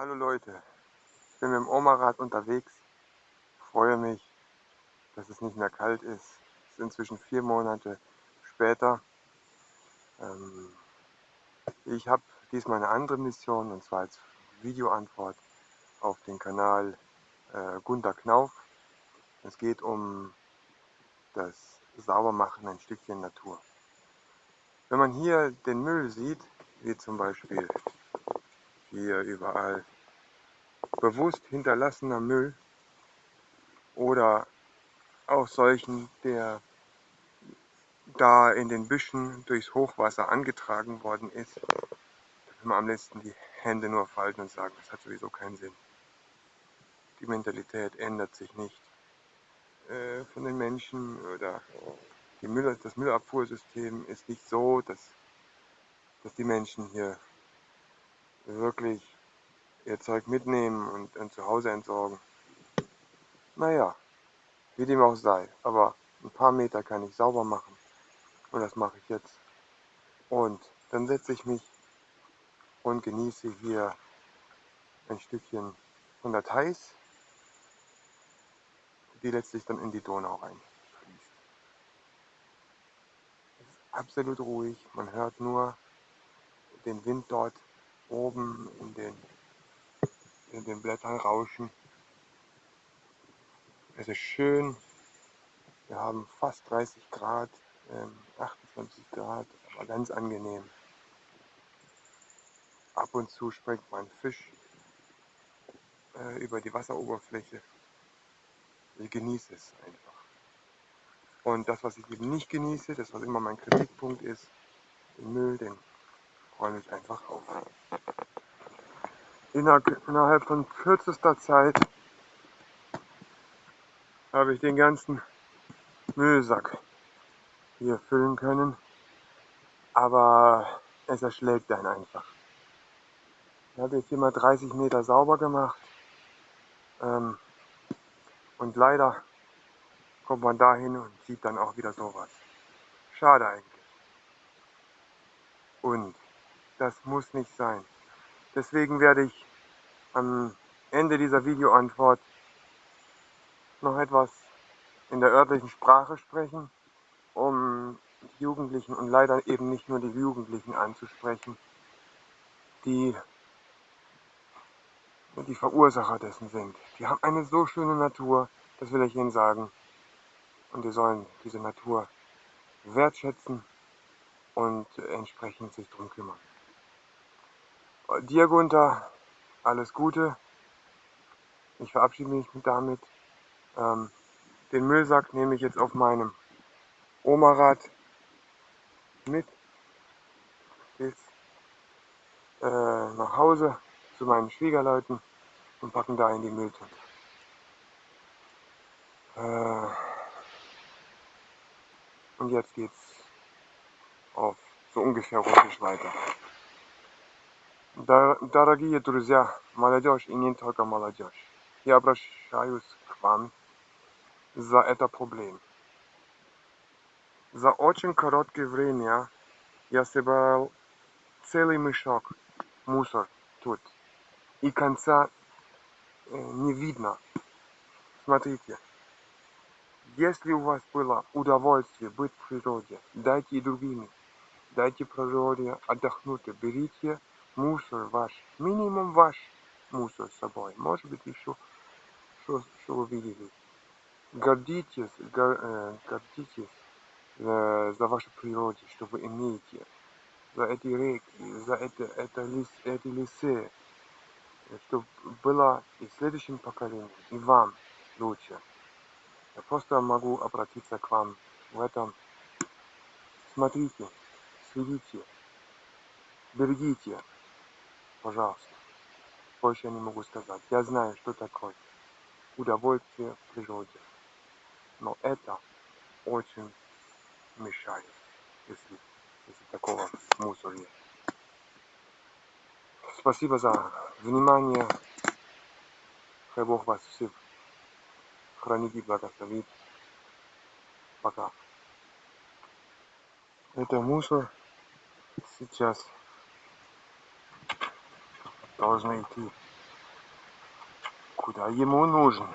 Hallo Leute, ich bin mit dem Omarad unterwegs. Freue mich, dass es nicht mehr kalt ist. Es ist inzwischen vier Monate später. Ähm, ich habe diesmal eine andere Mission und zwar als Videoantwort auf den Kanal äh, Gunter Knauf. Es geht um das Saubermachen ein Stückchen Natur. Wenn man hier den Müll sieht, wie zum Beispiel hier überall bewusst hinterlassener Müll oder auch solchen, der da in den Büschen durchs Hochwasser angetragen worden ist, da will man am letzten die Hände nur falten und sagen, das hat sowieso keinen Sinn. Die Mentalität ändert sich nicht äh, von den Menschen oder Müll, das Müllabfuhrsystem ist nicht so, dass, dass die Menschen hier wirklich ihr Zeug mitnehmen und, und zu Hause entsorgen. Naja, wie dem auch sei. Aber ein paar Meter kann ich sauber machen. Und das mache ich jetzt. Und dann setze ich mich und genieße hier ein Stückchen von der Theiß, die letztlich dann in die Donau reinfließt. Es ist absolut ruhig, man hört nur den Wind dort oben in den in den Blättern rauschen. Es ist schön. Wir haben fast 30 Grad, ähm, 28 Grad, aber ganz angenehm. Ab und zu springt mein Fisch äh, über die Wasseroberfläche. Ich genieße es einfach. Und das, was ich eben nicht genieße, das, was immer mein Kritikpunkt ist, den Müll, den räume ich einfach auf innerhalb von kürzester Zeit habe ich den ganzen Müllsack hier füllen können. Aber es erschlägt einen einfach. Ich habe jetzt hier mal 30 Meter sauber gemacht. Ähm, und leider kommt man dahin und sieht dann auch wieder sowas. Schade eigentlich. Und das muss nicht sein. Deswegen werde ich am Ende dieser Videoantwort noch etwas in der örtlichen Sprache sprechen, um Jugendlichen und leider eben nicht nur die Jugendlichen anzusprechen, die die Verursacher dessen sind. Die haben eine so schöne Natur, das will ich ihnen sagen. Und die sollen diese Natur wertschätzen und entsprechend sich darum kümmern. Dir, Gunther, alles Gute. Ich verabschiede mich damit. Ähm, den Müllsack nehme ich jetzt auf meinem Omarad mit bis äh, nach Hause zu meinen Schwiegerleuten und packen da in die Mülltonne. Äh, und jetzt geht's auf so ungefähr russisch weiter. Дорогие друзья, молодежь и не только молодежь, я обращаюсь к вам за это проблем. За очень короткое время я собрал целый мешок мусор тут. И конца не видно. Смотрите, если у вас было удовольствие быть в природе, дайте и другими. Дайте природе отдохнуть, берите мусор ваш, минимум ваш мусор с собой. Может быть, еще что, что вы видели. Гордитесь, гор, э, гордитесь э, за вашу природу, что вы имеете. За эти реки, за это, это лес, эти лесы. Чтобы было и следующим поколением, и вам лучше. Я просто могу обратиться к вам в этом. Смотрите, следите, берегите пожалуйста. Больше я не могу сказать. Я знаю, что такое удовольствие в природе. Но это очень мешает, если, если такого мусора нет. Спасибо за внимание. Хай Бог вас всех хранит и благословит. Пока. Это мусор сейчас должны идти куда ему нужно.